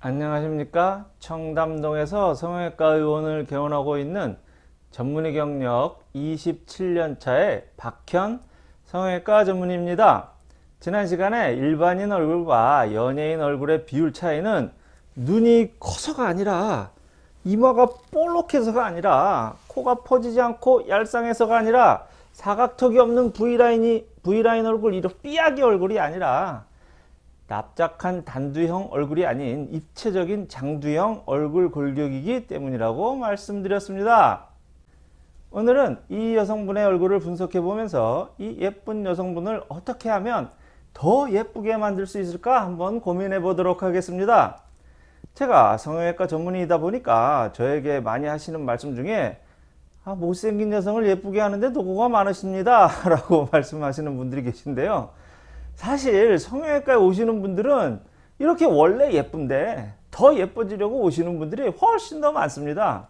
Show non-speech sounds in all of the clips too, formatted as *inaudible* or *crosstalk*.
안녕하십니까? 청담동에서 성형외과 의원을 개원하고 있는 전문의 경력 27년차의 박현 성형외과 전문의입니다. 지난 시간에 일반인 얼굴과 연예인 얼굴의 비율 차이는 눈이 커서가 아니라 이마가 볼록해서가 아니라 코가 퍼지지 않고 얄쌍해서가 아니라 사각턱이 없는 V라인이 V라인 얼굴 이런 삐약이 얼굴이 아니라 납작한 단두형 얼굴이 아닌 입체적인 장두형 얼굴 골격이기 때문이라고 말씀드렸습니다. 오늘은 이 여성분의 얼굴을 분석해 보면서 이 예쁜 여성분을 어떻게 하면 더 예쁘게 만들 수 있을까 한번 고민해 보도록 하겠습니다. 제가 성형외과 전문의이다 보니까 저에게 많이 하시는 말씀 중에 아, 못생긴 여성을 예쁘게 하는데 도구가 많으십니다 *laughs* 라고 말씀하시는 분들이 계신데요. 사실 성형외과에 오시는 분들은 이렇게 원래 예쁜데 더 예뻐지려고 오시는 분들이 훨씬 더 많습니다.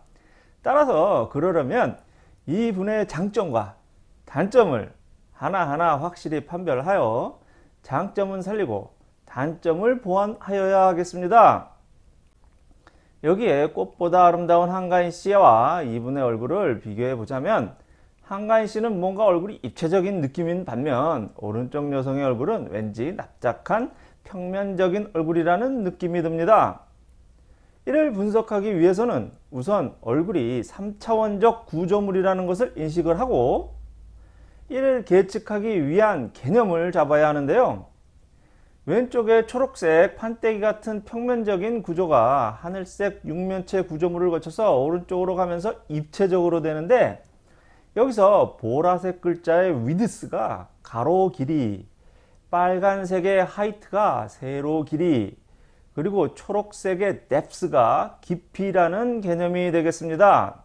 따라서 그러려면 이분의 장점과 단점을 하나하나 확실히 판별하여 장점은 살리고 단점을 보완하여야 하겠습니다. 여기에 꽃보다 아름다운 한가인 씨와 이분의 얼굴을 비교해 보자면 한가인 씨는 뭔가 얼굴이 입체적인 느낌인 반면 오른쪽 여성의 얼굴은 왠지 납작한 평면적인 얼굴이라는 느낌이 듭니다. 이를 분석하기 위해서는 우선 얼굴이 3차원적 구조물이라는 것을 인식을 하고 이를 계측하기 위한 개념을 잡아야 하는데요. 왼쪽에 초록색 판때기 같은 평면적인 구조가 하늘색 육면체 구조물을 거쳐서 오른쪽으로 가면서 입체적으로 되는데 여기서 보라색 글자의 위드스가 가로 길이, 빨간색의 하이트가 세로 길이, 그리고 초록색의 뎁스가 깊이라는 개념이 되겠습니다.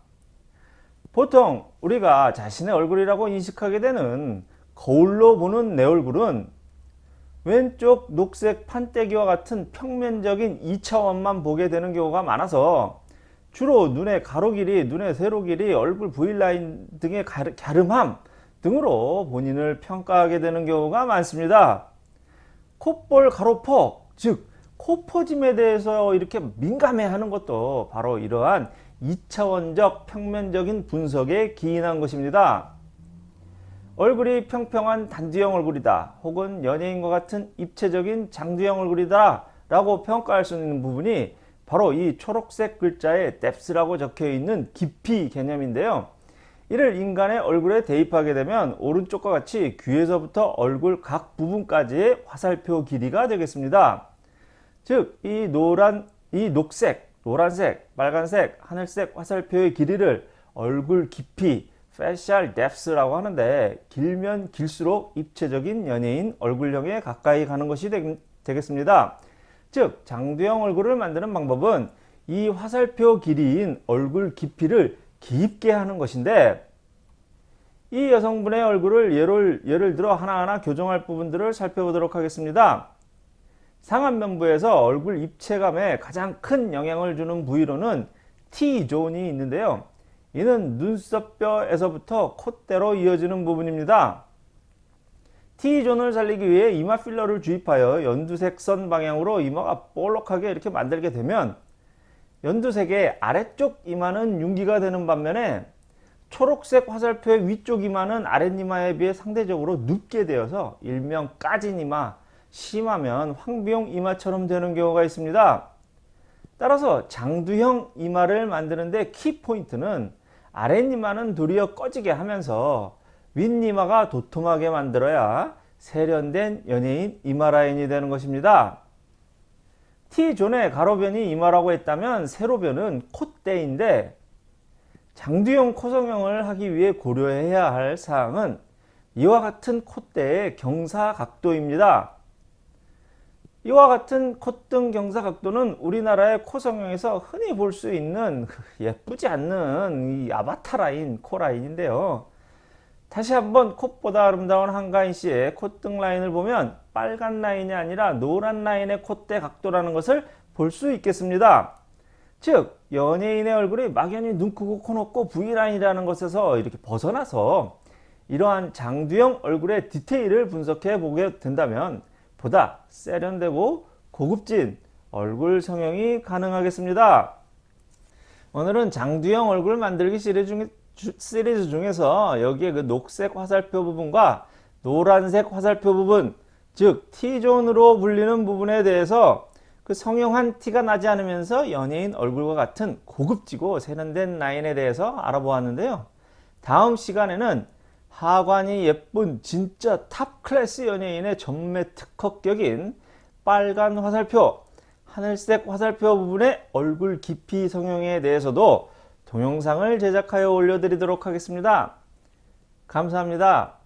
보통 우리가 자신의 얼굴이라고 인식하게 되는 거울로 보는 내 얼굴은 왼쪽 녹색 판때기와 같은 평면적인 2차원만 보게 되는 경우가 많아서 주로 눈의 가로 길이, 눈의 세로 길이, 얼굴 V라인 등의 갸름함 등으로 본인을 평가하게 되는 경우가 많습니다. 콧볼 가로폭, 즉 코퍼짐에 대해서 이렇게 민감해하는 것도 바로 이러한 2차원적 평면적인 분석에 기인한 것입니다. 얼굴이 평평한 단두형 얼굴이다 혹은 연예인과 같은 입체적인 장두형 얼굴이다 라고 평가할 수 있는 부분이 바로 이 초록색 글자에 depth라고 적혀 있는 깊이 개념인데요. 이를 인간의 얼굴에 대입하게 되면 오른쪽과 같이 귀에서부터 얼굴 각 부분까지의 화살표 길이가 되겠습니다. 즉, 이 노란, 이 녹색, 노란색, 빨간색, 하늘색 화살표의 길이를 얼굴 깊이, facial depth라고 하는데 길면 길수록 입체적인 연예인 얼굴형에 가까이 가는 것이 되, 되겠습니다. 즉 장두형 얼굴을 만드는 방법은 이 화살표 길이인 얼굴 깊이를 깊게 하는 것인데 이 여성분의 얼굴을 예를, 예를 들어 하나하나 교정할 부분들을 살펴보도록 하겠습니다. 상안면부에서 얼굴 입체감에 가장 큰 영향을 주는 부위로는 T존이 있는데요. 이는 눈썹뼈에서부터 콧대로 이어지는 부분입니다. T존을 살리기 위해 이마 필러를 주입하여 연두색 선 방향으로 이마가 볼록하게 이렇게 만들게 되면 연두색의 아래쪽 이마는 윤기가 되는 반면에 초록색 화살표의 위쪽 이마는 아랫이마에 비해 상대적으로 눕게 되어서 일명 까진 이마, 심하면 황비용 이마처럼 되는 경우가 있습니다. 따라서 장두형 이마를 만드는데 키포인트는 아랫이마는 도리어 꺼지게 하면서 윗니마가 도톰하게 만들어야 세련된 연예인 이마라인이 되는 것입니다. T존의 가로변이 이마라고 했다면 세로변은 콧대인데 장두형 코성형을 하기 위해 고려해야 할 사항은 이와 같은 콧대의 경사각도입니다. 이와 같은 콧등 경사각도는 우리나라의 코성형에서 흔히 볼 수 있는 예쁘지 않는 이 아바타 라인, 코 라인인데요. 다시 한번 콧등보다 아름다운 한가인 씨의 콧등 라인을 보면 빨간 라인이 아니라 노란 라인의 콧대 각도라는 것을 볼 수 있겠습니다. 즉 연예인의 얼굴이 막연히 눈 크고 코 높고 V라인이라는 것에서 이렇게 벗어나서 이러한 장두형 얼굴의 디테일을 분석해 보게 된다면 보다 세련되고 고급진 얼굴 성형이 가능하겠습니다. 오늘은 장두형 얼굴 만들기 시리즈, 중, 시리즈 중에서 여기에 그 녹색 화살표 부분과 노란색 화살표 부분, 즉 T존으로 불리는 부분에 대해서 그 성형한 티가 나지 않으면서 연예인 얼굴과 같은 고급지고 세련된 라인에 대해서 알아보았는데요. 다음 시간에는 하관이 예쁜 진짜 top class 연예인의 전매 특허격인 빨간 화살표, 하늘색 화살표 부분의 얼굴 깊이 성형에 대해서도 동영상을 제작하여 올려드리도록 하겠습니다. 감사합니다.